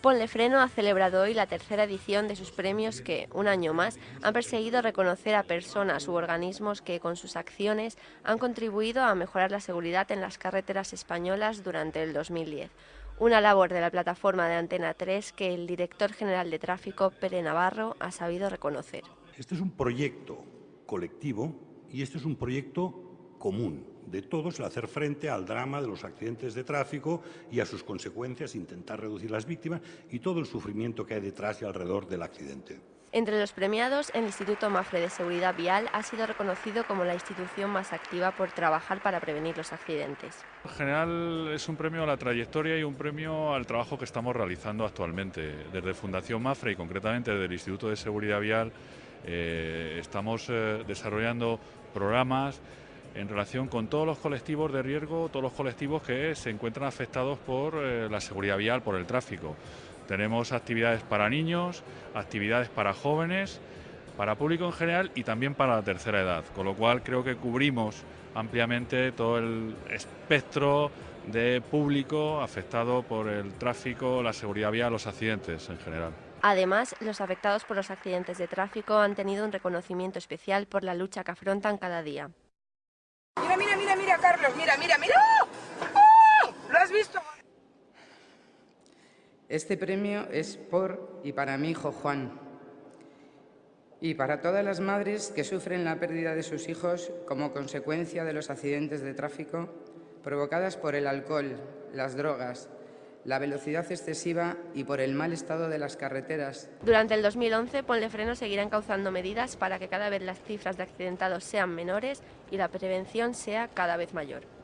Ponle Freno ha celebrado hoy la tercera edición de sus premios que, un año más, han perseguido reconocer a personas u organismos que, con sus acciones, han contribuido a mejorar la seguridad en las carreteras españolas durante el 2010. Una labor de la plataforma de Antena 3 que el director general de tráfico, Pere Navarro, ha sabido reconocer. Este es un proyecto colectivo y este es un proyecto común de todos el hacer frente al drama de los accidentes de tráfico y a sus consecuencias, intentar reducir las víctimas y todo el sufrimiento que hay detrás y alrededor del accidente. Entre los premiados, el Instituto Mafre de Seguridad Vial ha sido reconocido como la institución más activa por trabajar para prevenir los accidentes. En general es un premio a la trayectoria y un premio al trabajo que estamos realizando actualmente. Desde Fundación Mafre y concretamente desde el Instituto de Seguridad Vial eh, estamos eh, desarrollando programas en relación con todos los colectivos de riesgo, todos los colectivos que se encuentran afectados por eh, la seguridad vial, por el tráfico. Tenemos actividades para niños, actividades para jóvenes, para público en general y también para la tercera edad, con lo cual creo que cubrimos ampliamente todo el espectro de público afectado por el tráfico, la seguridad vial, los accidentes en general. Además, los afectados por los accidentes de tráfico han tenido un reconocimiento especial por la lucha que afrontan cada día. Mira, mira, mira, mira, Carlos, mira, mira, mira. ¡Oh! ¿Lo has visto? Este premio es por y para mi hijo Juan y para todas las madres que sufren la pérdida de sus hijos como consecuencia de los accidentes de tráfico provocadas por el alcohol, las drogas, la velocidad excesiva y por el mal estado de las carreteras. Durante el 2011, Ponle Freno seguirá encauzando medidas para que cada vez las cifras de accidentados sean menores y la prevención sea cada vez mayor.